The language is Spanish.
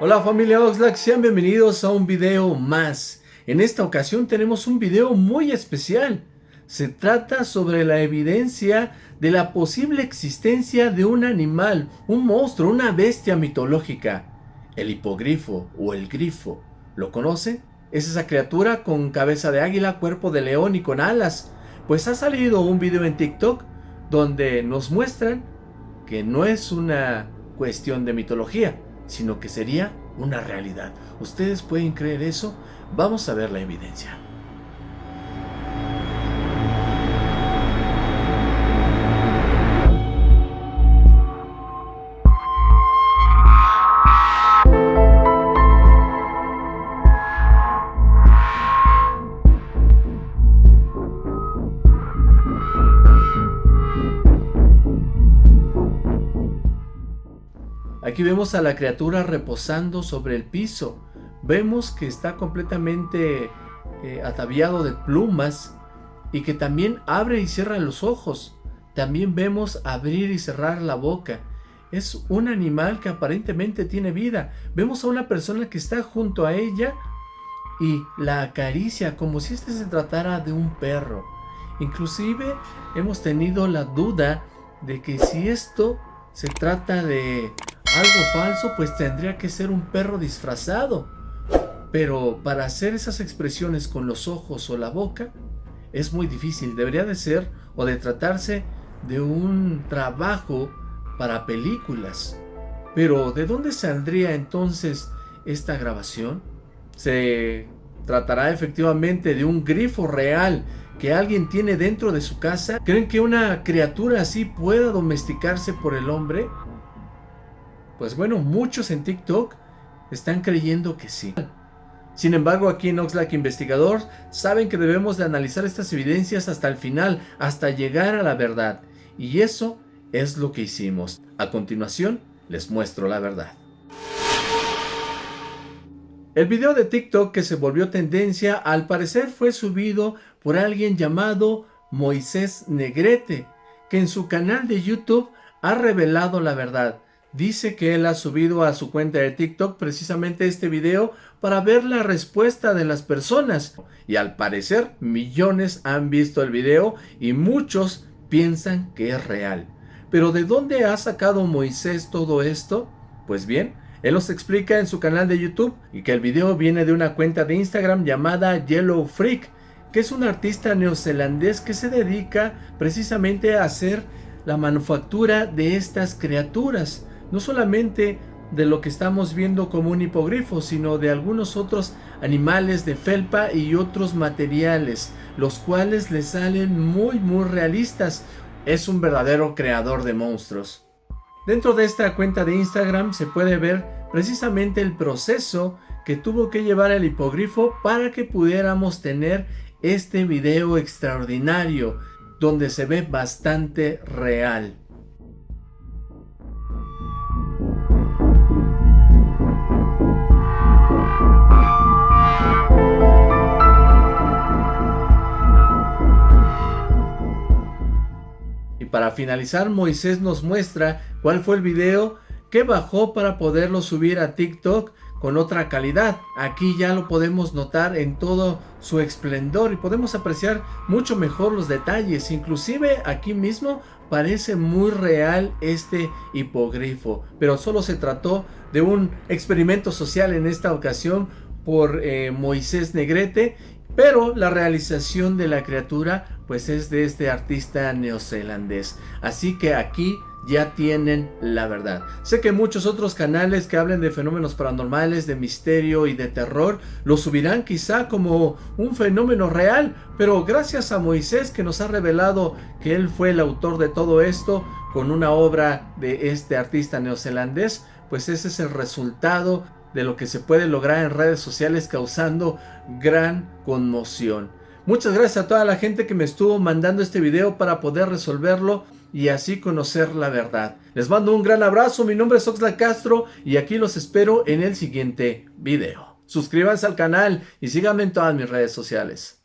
Hola familia Oxlack, sean bienvenidos a un video más. En esta ocasión tenemos un video muy especial. Se trata sobre la evidencia de la posible existencia de un animal, un monstruo, una bestia mitológica. El hipogrifo o el grifo. ¿Lo conoce? Es esa criatura con cabeza de águila, cuerpo de león y con alas. Pues ha salido un video en TikTok donde nos muestran que no es una cuestión de mitología, sino que sería una realidad. ¿Ustedes pueden creer eso? Vamos a ver la evidencia. Aquí vemos a la criatura reposando sobre el piso. Vemos que está completamente eh, ataviado de plumas y que también abre y cierra los ojos. También vemos abrir y cerrar la boca. Es un animal que aparentemente tiene vida. Vemos a una persona que está junto a ella y la acaricia como si este se tratara de un perro. Inclusive hemos tenido la duda de que si esto se trata de algo falso, pues tendría que ser un perro disfrazado. Pero para hacer esas expresiones con los ojos o la boca, es muy difícil. Debería de ser o de tratarse de un trabajo para películas. Pero ¿de dónde saldría entonces esta grabación? ¿Se tratará efectivamente de un grifo real que alguien tiene dentro de su casa? ¿Creen que una criatura así pueda domesticarse por el hombre? Pues bueno, muchos en TikTok están creyendo que sí. Sin embargo, aquí en Oxlack Investigador saben que debemos de analizar estas evidencias hasta el final, hasta llegar a la verdad. Y eso es lo que hicimos. A continuación, les muestro la verdad. El video de TikTok que se volvió tendencia al parecer fue subido por alguien llamado Moisés Negrete, que en su canal de YouTube ha revelado la verdad. Dice que él ha subido a su cuenta de TikTok precisamente este video para ver la respuesta de las personas. Y al parecer millones han visto el video y muchos piensan que es real. Pero ¿de dónde ha sacado Moisés todo esto? Pues bien, él nos explica en su canal de YouTube y que el video viene de una cuenta de Instagram llamada Yellow Freak, que es un artista neozelandés que se dedica precisamente a hacer la manufactura de estas criaturas no solamente de lo que estamos viendo como un hipogrifo, sino de algunos otros animales de felpa y otros materiales, los cuales le salen muy muy realistas. Es un verdadero creador de monstruos. Dentro de esta cuenta de Instagram se puede ver precisamente el proceso que tuvo que llevar el hipogrifo para que pudiéramos tener este video extraordinario, donde se ve bastante real. Para finalizar, Moisés nos muestra cuál fue el video que bajó para poderlo subir a TikTok con otra calidad. Aquí ya lo podemos notar en todo su esplendor y podemos apreciar mucho mejor los detalles. Inclusive aquí mismo parece muy real este hipogrifo, pero solo se trató de un experimento social en esta ocasión por eh, Moisés Negrete pero la realización de la criatura pues es de este artista neozelandés. Así que aquí ya tienen la verdad. Sé que muchos otros canales que hablen de fenómenos paranormales, de misterio y de terror, lo subirán quizá como un fenómeno real, pero gracias a Moisés que nos ha revelado que él fue el autor de todo esto con una obra de este artista neozelandés, pues ese es el resultado de lo que se puede lograr en redes sociales causando gran conmoción. Muchas gracias a toda la gente que me estuvo mandando este video para poder resolverlo y así conocer la verdad. Les mando un gran abrazo, mi nombre es Oxla Castro y aquí los espero en el siguiente video. Suscríbanse al canal y síganme en todas mis redes sociales.